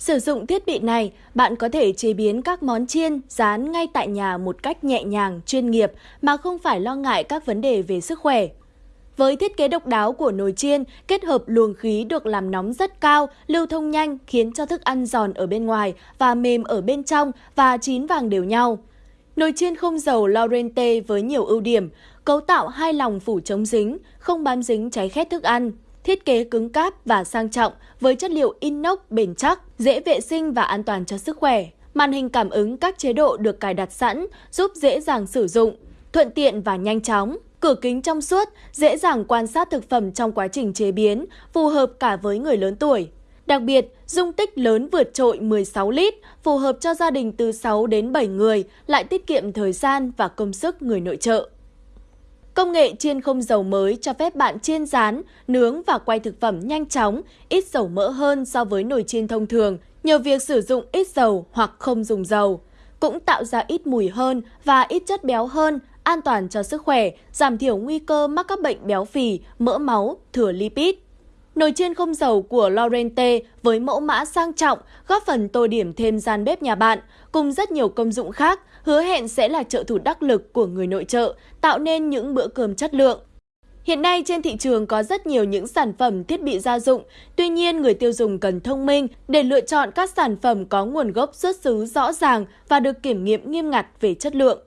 Sử dụng thiết bị này, bạn có thể chế biến các món chiên, rán ngay tại nhà một cách nhẹ nhàng, chuyên nghiệp mà không phải lo ngại các vấn đề về sức khỏe. Với thiết kế độc đáo của nồi chiên, kết hợp luồng khí được làm nóng rất cao, lưu thông nhanh khiến cho thức ăn giòn ở bên ngoài và mềm ở bên trong và chín vàng đều nhau. Nồi chiên không dầu Laurente với nhiều ưu điểm, cấu tạo hai lòng phủ chống dính, không bám dính cháy khét thức ăn. Thiết kế cứng cáp và sang trọng với chất liệu inox bền chắc, dễ vệ sinh và an toàn cho sức khỏe. Màn hình cảm ứng các chế độ được cài đặt sẵn, giúp dễ dàng sử dụng, thuận tiện và nhanh chóng. Cửa kính trong suốt, dễ dàng quan sát thực phẩm trong quá trình chế biến, phù hợp cả với người lớn tuổi. Đặc biệt, dung tích lớn vượt trội 16 lít, phù hợp cho gia đình từ 6 đến 7 người, lại tiết kiệm thời gian và công sức người nội trợ. Công nghệ chiên không dầu mới cho phép bạn chiên rán, nướng và quay thực phẩm nhanh chóng, ít dầu mỡ hơn so với nồi chiên thông thường nhờ việc sử dụng ít dầu hoặc không dùng dầu. Cũng tạo ra ít mùi hơn và ít chất béo hơn, an toàn cho sức khỏe, giảm thiểu nguy cơ mắc các bệnh béo phì, mỡ máu, thừa lipid. Nồi chiên không dầu của Lorente với mẫu mã sang trọng góp phần tô điểm thêm gian bếp nhà bạn, cùng rất nhiều công dụng khác, hứa hẹn sẽ là trợ thủ đắc lực của người nội trợ, tạo nên những bữa cơm chất lượng. Hiện nay trên thị trường có rất nhiều những sản phẩm thiết bị gia dụng, tuy nhiên người tiêu dùng cần thông minh để lựa chọn các sản phẩm có nguồn gốc xuất xứ rõ ràng và được kiểm nghiệm nghiêm ngặt về chất lượng.